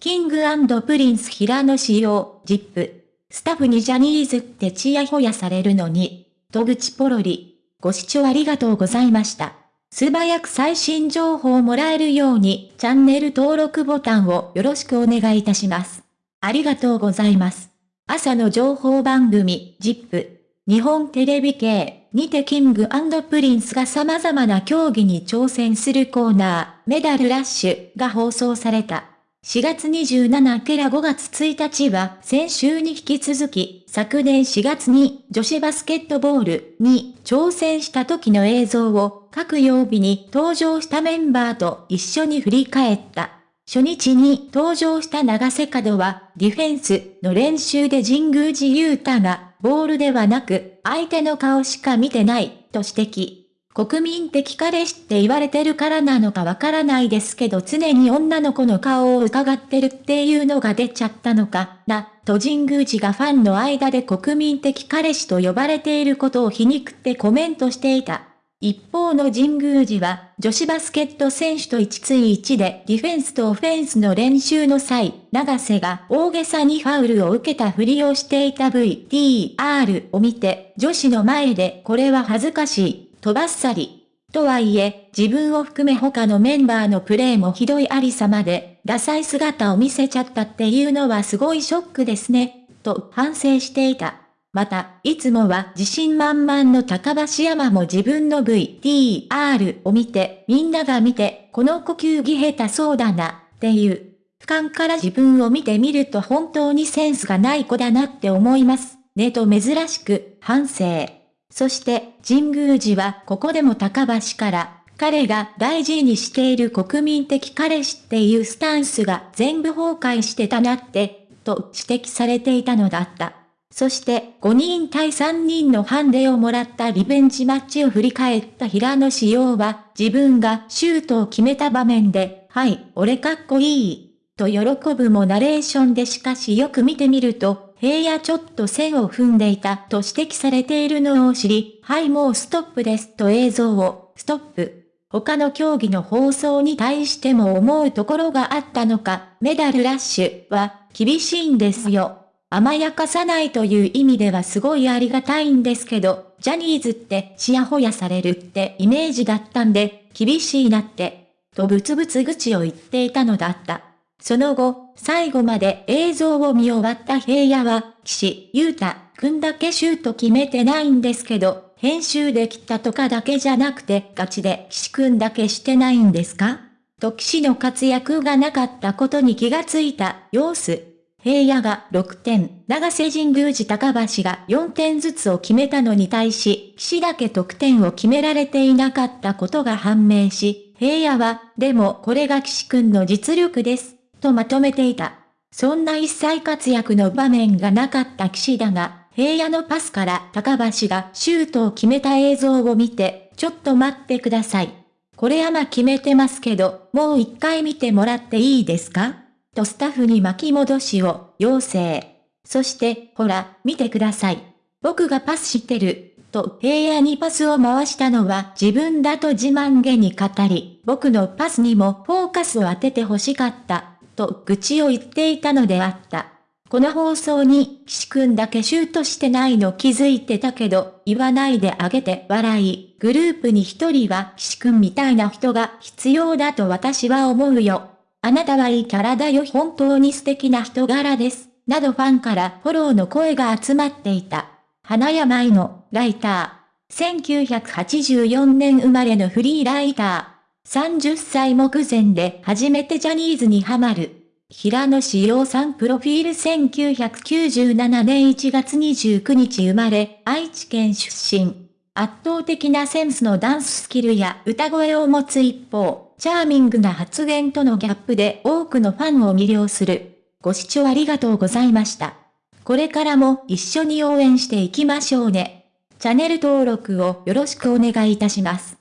キングプリンス平野仕様、ジップ。スタッフにジャニーズってチヤホヤされるのに、と愚痴ポロリ。ご視聴ありがとうございました。素早く最新情報をもらえるように、チャンネル登録ボタンをよろしくお願いいたします。ありがとうございます。朝の情報番組、 ZIP。日本テレビ系にてキングプリンスが様々な競技に挑戦するコーナー、メダルラッシュが放送された。4月27から5月1日は先週に引き続き、昨年4月に女子バスケットボールに挑戦した時の映像を各曜日に登場したメンバーと一緒に振り返った。初日に登場した長瀬角はディフェンスの練習で神宮寺勇太がボールではなく相手の顔しか見てないと指摘。国民的彼氏って言われてるからなのかわからないですけど常に女の子の顔を伺ってるっていうのが出ちゃったのかな、と神宮寺がファンの間で国民的彼氏と呼ばれていることを皮肉ってコメントしていた。一方の神宮寺は、女子バスケット選手と一対一でディフェンスとオフェンスの練習の際、長瀬が大げさにファウルを受けたふりをしていた VTR を見て、女子の前でこれは恥ずかしい。とばっさり。とはいえ、自分を含め他のメンバーのプレーもひどいありさまで、ダサい姿を見せちゃったっていうのはすごいショックですね、と反省していた。また、いつもは自信満々の高橋山も自分の VTR を見て、みんなが見て、この呼吸技下手そうだな、っていう。俯瞰から自分を見てみると本当にセンスがない子だなって思います、ねと珍しく反省。そして、神宮寺はここでも高橋から、彼が大事にしている国民的彼氏っていうスタンスが全部崩壊してたなって、と指摘されていたのだった。そして5人対3人のハンデをもらったリベンジマッチを振り返った平野仕様は自分がシュートを決めた場面で、はい、俺かっこいい、と喜ぶもナレーションでしかしよく見てみると、平野ちょっと線を踏んでいたと指摘されているのを知り、はいもうストップですと映像を、ストップ。他の競技の放送に対しても思うところがあったのか、メダルラッシュは厳しいんですよ。甘やかさないという意味ではすごいありがたいんですけど、ジャニーズってちやほやされるってイメージだったんで、厳しいなって、とブツブツ口を言っていたのだった。その後、最後まで映像を見終わった平野は、岸優太くんだけシュート決めてないんですけど、編集できたとかだけじゃなくてガチで岸くんだけしてないんですか？と岸の活躍がなかったことに気がついた様子。平野が6点、長瀬神宮寺高橋が4点ずつを決めたのに対し、岸だけ得点を決められていなかったことが判明し、平野は、でもこれが岸くんの実力です。とまとめていた。そんな一切活躍の場面がなかった岸だが、平野のパスから高橋がシュートを決めた映像を見て、ちょっと待ってください。これ山決めてますけど、もう一回見てもらっていいですか？とスタッフに巻き戻しを要請。そして、ほら、見てください。僕がパスしてる、と平野にパスを回したのは自分だと自慢げに語り、僕のパスにもフォーカスを当てて欲しかった。と愚痴を言っていたのであった。この放送に、岸くんだけシュートしてないの気づいてたけど、言わないであげて笑い、グループに一人は岸くんみたいな人が必要だと私は思うよ。あなたはいいキャラだよ本当に素敵な人柄です。などファンからフォローの声が集まっていた。花山愛のライター。1984年生まれのフリーライター。30歳目前で初めてジャニーズにハマる。平野志陽さんプロフィール1997年1月29日生まれ、愛知県出身。圧倒的なセンスのダンススキルや歌声を持つ一方、チャーミングな発言とのギャップで多くのファンを魅了する。ご視聴ありがとうございました。これからも一緒に応援していきましょうね。チャンネル登録をよろしくお願いいたします。